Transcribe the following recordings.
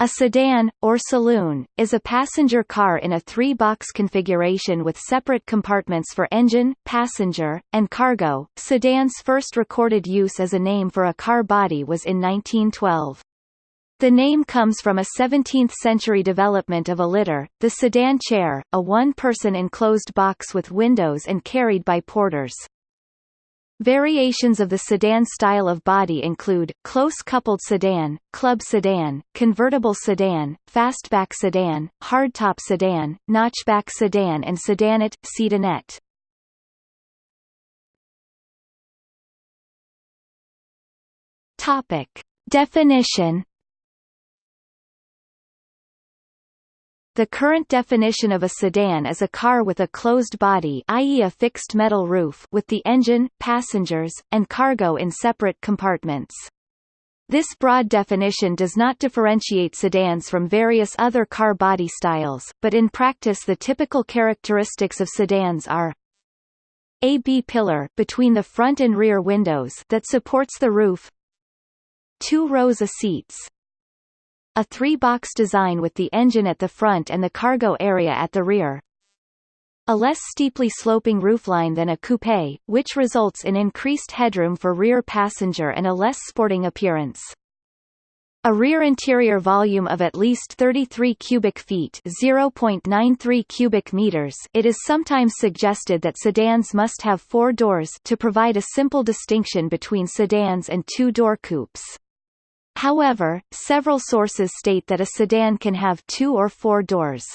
A sedan, or saloon, is a passenger car in a three-box configuration with separate compartments for engine, passenger, and cargo. Sedan's first recorded use as a name for a car body was in 1912. The name comes from a 17th-century development of a litter, the sedan chair, a one-person enclosed box with windows and carried by porters. Variations of the sedan style of body include, close-coupled sedan, club sedan, convertible sedan, fastback sedan, hardtop sedan, notchback sedan and sedanette, sedanette. Topic. Definition The current definition of a sedan is a car with a closed body i.e. a fixed metal roof with the engine, passengers, and cargo in separate compartments. This broad definition does not differentiate sedans from various other car body styles, but in practice the typical characteristics of sedans are a B-pillar between the front and rear windows that supports the roof two rows of seats a three-box design with the engine at the front and the cargo area at the rear. A less steeply sloping roofline than a coupe, which results in increased headroom for rear passenger and a less sporting appearance. A rear interior volume of at least 33 cubic feet (0.93 cubic meters). It is sometimes suggested that sedans must have four doors to provide a simple distinction between sedans and two-door coupes. However, several sources state that a sedan can have two or four doors.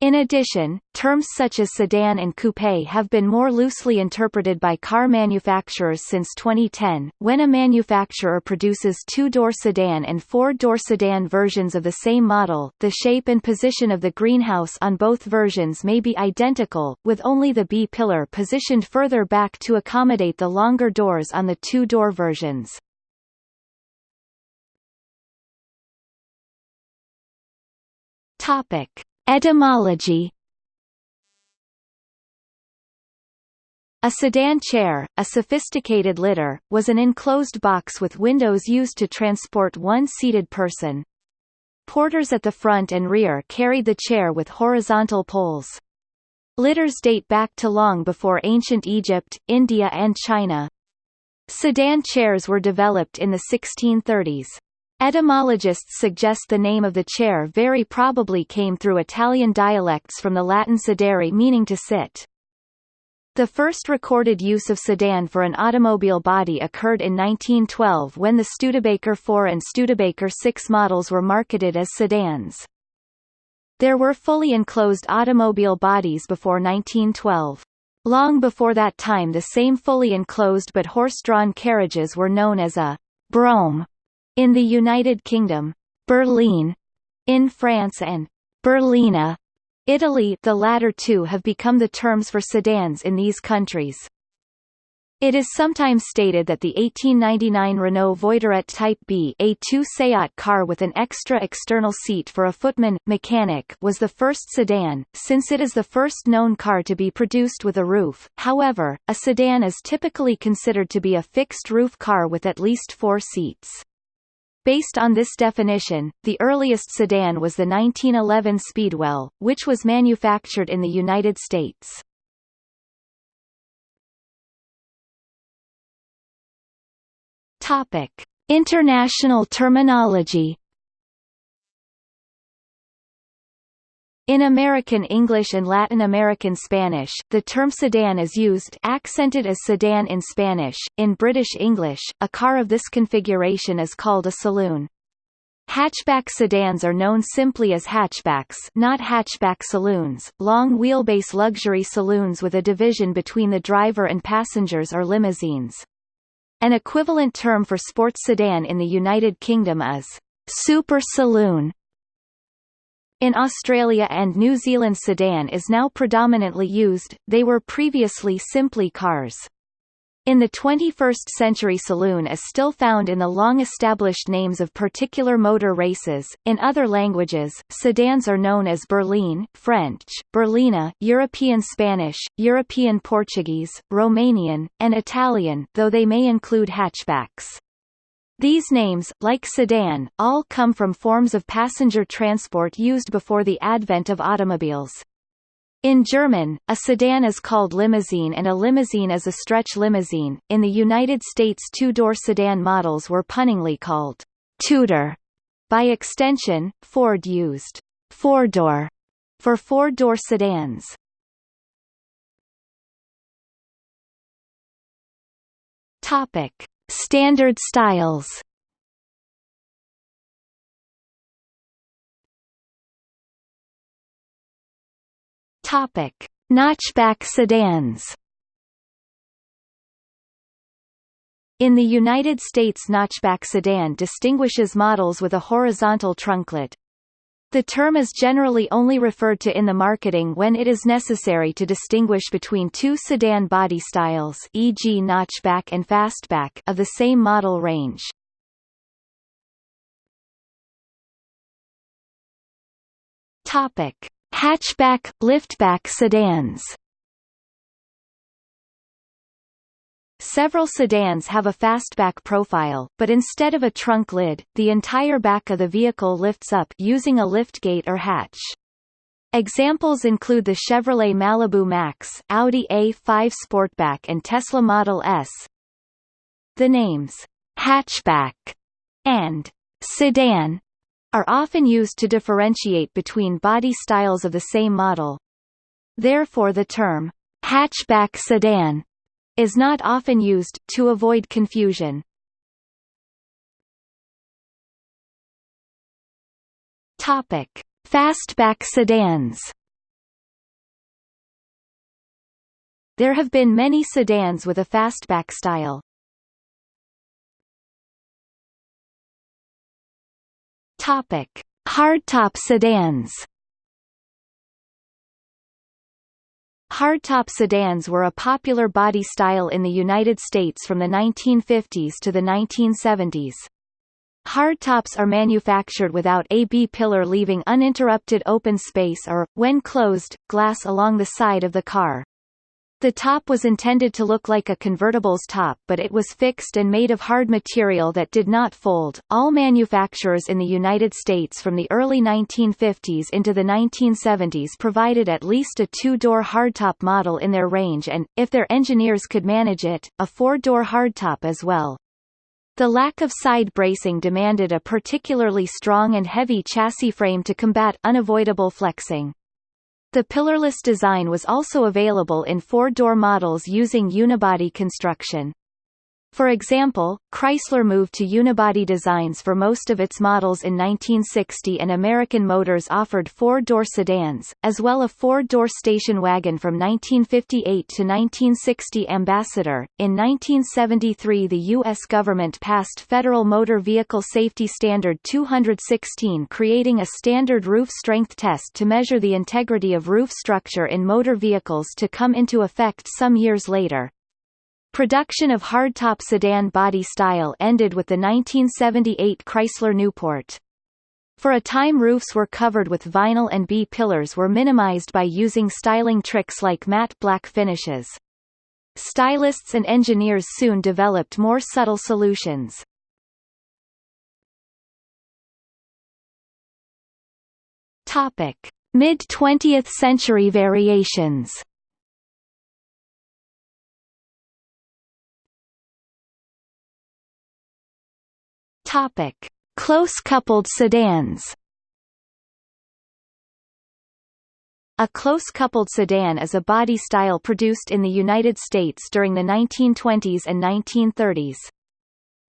In addition, terms such as sedan and coupe have been more loosely interpreted by car manufacturers since 2010. When a manufacturer produces two-door sedan and four-door sedan versions of the same model, the shape and position of the greenhouse on both versions may be identical, with only the B-pillar positioned further back to accommodate the longer doors on the two-door versions. Topic: Etymology. A sedan chair, a sophisticated litter, was an enclosed box with windows used to transport one seated person. Porters at the front and rear carried the chair with horizontal poles. Litters date back to long before ancient Egypt, India and China. Sedan chairs were developed in the 1630s. Etymologists suggest the name of the chair very probably came through Italian dialects from the Latin sedere meaning to sit. The first recorded use of sedan for an automobile body occurred in 1912 when the Studebaker 4 and Studebaker 6 models were marketed as sedans. There were fully enclosed automobile bodies before 1912. Long before that time the same fully enclosed but horse-drawn carriages were known as a brougham in the United Kingdom, berline, in France and berlina Italy the latter two have become the terms for sedans in these countries. It is sometimes stated that the 1899 Renault Voiturette Type B A2 Seat car with an extra external seat for a footman, mechanic was the first sedan, since it is the first known car to be produced with a roof. However, a sedan is typically considered to be a fixed-roof car with at least four seats. Based on this definition, the earliest sedan was the 1911 Speedwell, which was manufactured in the United States. Topic: International terminology In American English and Latin American Spanish, the term sedan is used accented as sedan in Spanish. In British English, a car of this configuration is called a saloon. Hatchback sedans are known simply as hatchbacks not hatchback saloons, long wheelbase luxury saloons with a division between the driver and passengers or limousines. An equivalent term for sports sedan in the United Kingdom is super saloon in Australia and New Zealand sedan is now predominantly used, they were previously simply cars. In the 21st century saloon is still found in the long-established names of particular motor races. In other languages, sedans are known as berline French, berlina European Spanish, European Portuguese, Romanian, and Italian though they may include hatchbacks. These names, like sedan, all come from forms of passenger transport used before the advent of automobiles. In German, a sedan is called limousine and a limousine is a stretch limousine. In the United States two-door sedan models were punningly called Tudor. By extension, Ford used Fordor for four-door sedans. Topic: Standard styles. Topic: Notchback sedans. In the United States notchback sedan distinguishes models with a horizontal trunk lid, the term is generally only referred to in the marketing when it is necessary to distinguish between two sedan body styles e.g. notchback and fastback of the same model range. Topic: Hatchback, liftback sedans. Several sedans have a fastback profile, but instead of a trunk lid, the entire back of the vehicle lifts up using a liftgate or hatch. Examples include the Chevrolet Malibu Maxx, Audi A5 Sportback and Tesla Model S. The names hatchback and sedan are often used to differentiate between body styles of the same model. Therefore the term hatchback sedan is not often used, to avoid confusion. Topic. Fastback sedans There have been many sedans with a fastback style. Topic: Hardtop sedans. Hardtop sedans were a popular body style in the United States from the 1950s to the 1970s. Hardtops are manufactured without a B-pillar leaving uninterrupted open space or, when closed, glass along the side of the car. The top was intended to look like a convertible's top but it was fixed and made of hard material that did not fold. All manufacturers in the United States from the early 1950s into the 1970s provided at least a two-door hardtop model in their range and, if their engineers could manage it, a four-door hardtop as well. The lack of side bracing demanded a particularly strong and heavy chassis frame to combat unavoidable flexing. The pillarless design was also available in four-door models using unibody construction. For example, Chrysler moved to unibody designs for most of its models in 1960 and American Motors offered four-door sedans, as well as a four-door station wagon from 1958 to 1960 Ambassador. In 1973 the U.S. government passed Federal Motor Vehicle Safety Standard 216 creating a standard roof strength test to measure the integrity of roof structure in motor vehicles to come into effect some years later. Production of hardtop sedan body style ended with the 1978 Chrysler Newport. For a time roofs were covered with vinyl and B-pillars were minimized by using styling tricks like matte black finishes. Stylists and engineers soon developed more subtle solutions. Topic: Mid-20th century variations Topic: Close-coupled sedans. A close-coupled sedan is a body style produced in the United States during the 1920s and 1930s.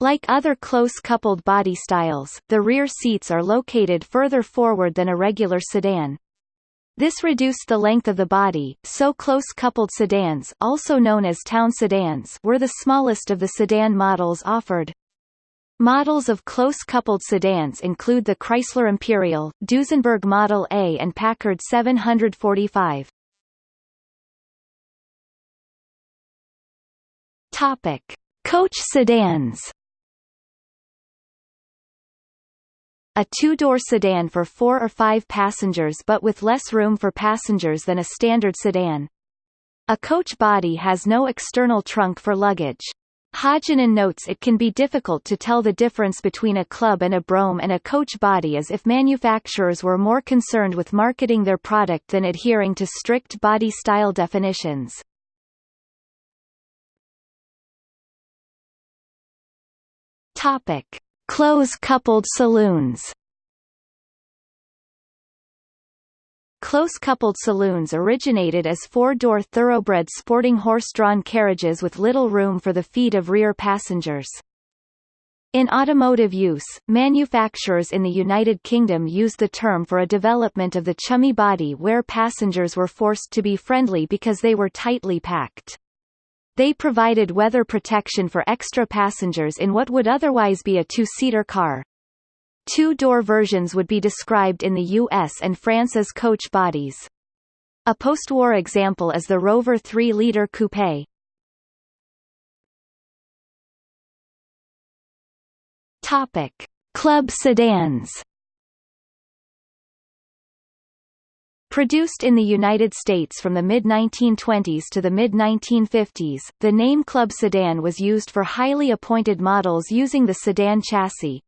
Like other close-coupled body styles, the rear seats are located further forward than a regular sedan. This reduced the length of the body, so close-coupled sedans also known as town sedans were the smallest of the sedan models offered. Models of close-coupled sedans include the Chrysler Imperial, Duesenberg Model A and Packard 745. Topic: Coach sedans. A two-door sedan for four or five passengers but with less room for passengers than a standard sedan. A coach body has no external trunk for luggage. Haajanen notes it can be difficult to tell the difference between a club and a brougham and a coach body as if manufacturers were more concerned with marketing their product than adhering to strict body style definitions. Topic: Close-coupled saloons. Close-coupled saloons originated as four-door thoroughbred sporting horse-drawn carriages with little room for the feet of rear passengers. In automotive use, manufacturers in the United Kingdom used the term for a development of the chummy body where passengers were forced to be friendly because they were tightly packed. They provided weather protection for extra passengers in what would otherwise be a two-seater car. Two-door versions would be described in the US and France as coach bodies. A post-war example is the Rover 3-liter coupe. Topic: Club sedans. Produced in the United States from the mid-1920s to the mid-1950s, the name Club Sedan was used for highly appointed models using the sedan chassis.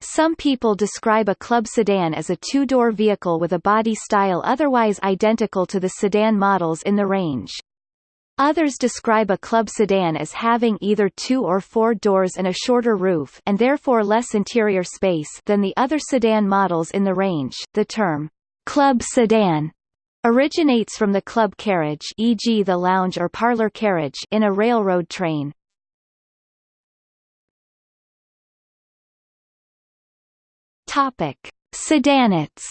Some people describe a club sedan as a two-door vehicle with a body style otherwise identical to the sedan models in the range. Others describe a club sedan as having either two or four doors and a shorter roof and therefore less interior space than the other sedan models in the range. The term club sedan originates from the club carriage e.g. the lounge or parlor carriage in a railroad train. Topic: Sedanettes.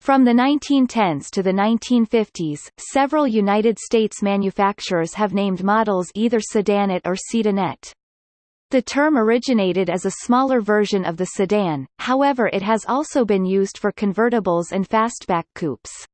From the 1910s to the 1950s, several United States manufacturers have named models either sedanette or sedanette. The term originated as a smaller version of the sedan, however it has also been used for convertibles and fastback coupes.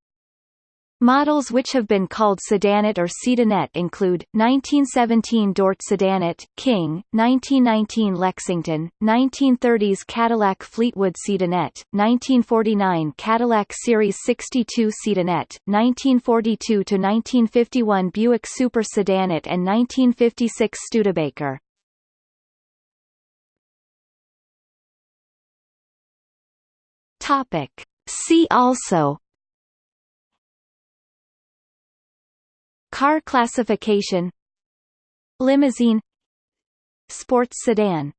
Models which have been called sedanette or sedanette include, 1917 Dort Sedanette, King, 1919 Lexington, 1930s Cadillac Fleetwood Sedanette, 1949 Cadillac Series 62 Sedanette, 1942–1951 Buick Super Sedanette and 1956 Studebaker. See also Car classification Limousine Sports sedan